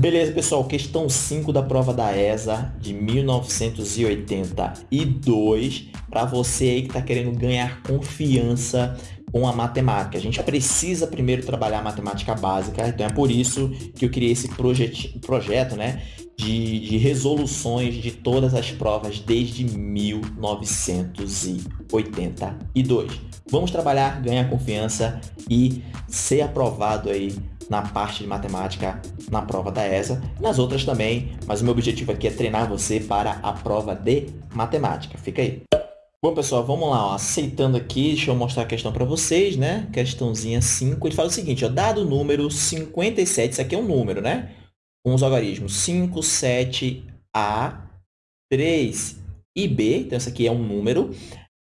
Beleza, pessoal. Questão 5 da prova da ESA de 1982. Para você aí que está querendo ganhar confiança com a matemática. A gente precisa primeiro trabalhar a matemática básica. Então, é por isso que eu criei esse projet projeto né, de, de resoluções de todas as provas desde 1982. Vamos trabalhar, ganhar confiança e ser aprovado aí na parte de matemática na prova da ESA, nas outras também, mas o meu objetivo aqui é treinar você para a prova de matemática. Fica aí. Bom, pessoal, vamos lá. Ó. Aceitando aqui, deixa eu mostrar a questão para vocês, né? Questãozinha 5. Ele fala o seguinte, ó, dado o número 57, isso aqui é um número, né? Com os algarismos 5, 7, A, 3 e B, então isso aqui é um número,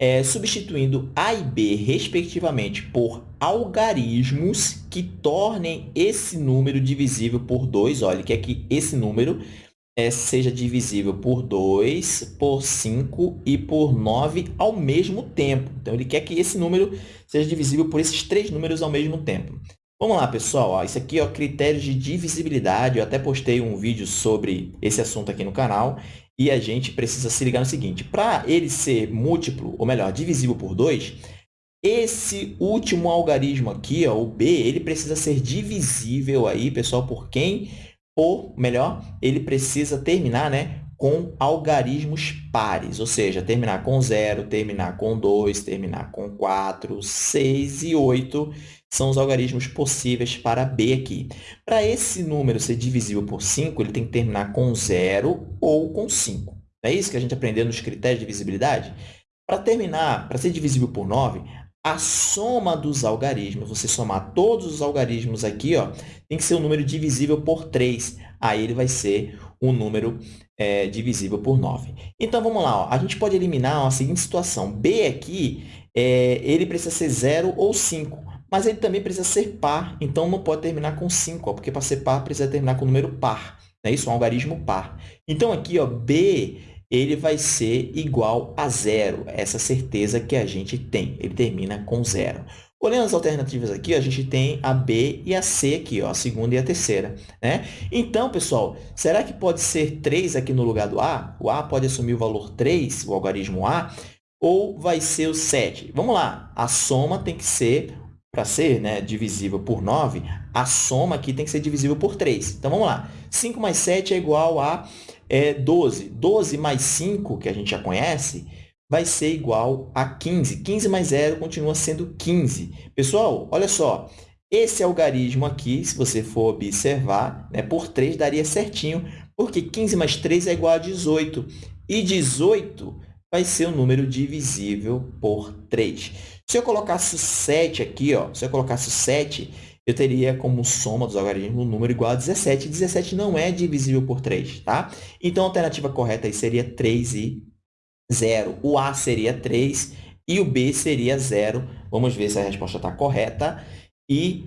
é, substituindo A e B, respectivamente, por algarismos que tornem esse número divisível por 2. Olha, quer que esse número é, seja divisível por 2, por 5 e por 9 ao mesmo tempo. Então, ele quer que esse número seja divisível por esses três números ao mesmo tempo. Vamos lá, pessoal. Ó, isso aqui é critérios de divisibilidade. Eu até postei um vídeo sobre esse assunto aqui no canal. E a gente precisa se ligar no seguinte. Para ele ser múltiplo, ou melhor, divisível por 2, esse último algarismo aqui, ó, o B, ele precisa ser divisível aí, pessoal, por quem? Ou, melhor, ele precisa terminar né, com algarismos pares, ou seja, terminar com 0, terminar com 2, terminar com 4, 6 e 8 são os algarismos possíveis para B aqui. Para esse número ser divisível por 5, ele tem que terminar com 0 ou com 5. Não é isso que a gente aprendeu nos critérios de divisibilidade? Para terminar, para ser divisível por 9, a soma dos algarismos, você somar todos os algarismos aqui, ó, tem que ser um número divisível por 3. Aí ele vai ser um número é, divisível por 9. Então, vamos lá. Ó. A gente pode eliminar ó, a seguinte situação. B aqui, é, ele precisa ser 0 ou 5, mas ele também precisa ser par, então não pode terminar com 5, ó, porque para ser par precisa terminar com número par. É isso, um algarismo par. Então, aqui, ó, B ele vai ser igual a zero, essa certeza que a gente tem. Ele termina com zero. Olhando as alternativas aqui, a gente tem a B e a C aqui, ó, a segunda e a terceira. Né? Então, pessoal, será que pode ser 3 aqui no lugar do A? O A pode assumir o valor 3, o algarismo A, ou vai ser o 7? Vamos lá, a soma tem que ser, para ser né, divisível por 9, a soma aqui tem que ser divisível por 3. Então, vamos lá. 5 mais 7 é igual a é 12. 12 mais 5, que a gente já conhece, vai ser igual a 15. 15 mais 0 continua sendo 15. Pessoal, olha só, esse algarismo aqui, se você for observar, né, por 3 daria certinho, porque 15 mais 3 é igual a 18. E 18 vai ser um número divisível por 3. Se eu colocasse 7 aqui, ó, se eu colocasse 7, eu teria como soma dos algarismos um número igual a 17. 17 não é divisível por 3, tá? Então, a alternativa correta aí seria 3 e 0. O A seria 3 e o B seria 0. Vamos ver se a resposta está correta. E,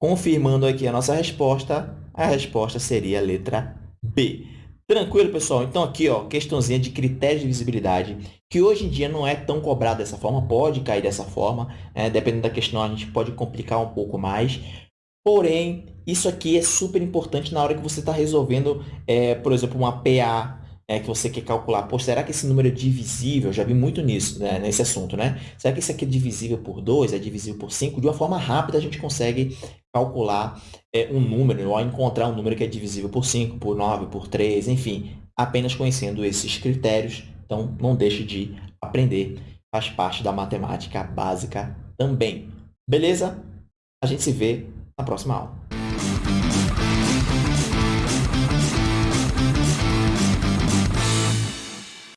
confirmando aqui a nossa resposta, a resposta seria a letra B. Tranquilo, pessoal? Então, aqui, ó, questãozinha de critérios de visibilidade, que hoje em dia não é tão cobrado dessa forma, pode cair dessa forma, né? dependendo da questão, a gente pode complicar um pouco mais. Porém, isso aqui é super importante na hora que você está resolvendo, é, por exemplo, uma PA, é, que você quer calcular, pô, será que esse número é divisível? Já vi muito nisso, né, nesse assunto, né? Será que isso aqui é divisível por 2, é divisível por 5? De uma forma rápida, a gente consegue calcular é, um número, ou encontrar um número que é divisível por 5, por 9, por 3, enfim, apenas conhecendo esses critérios. Então, não deixe de aprender, faz parte da matemática básica também. Beleza? A gente se vê na próxima aula.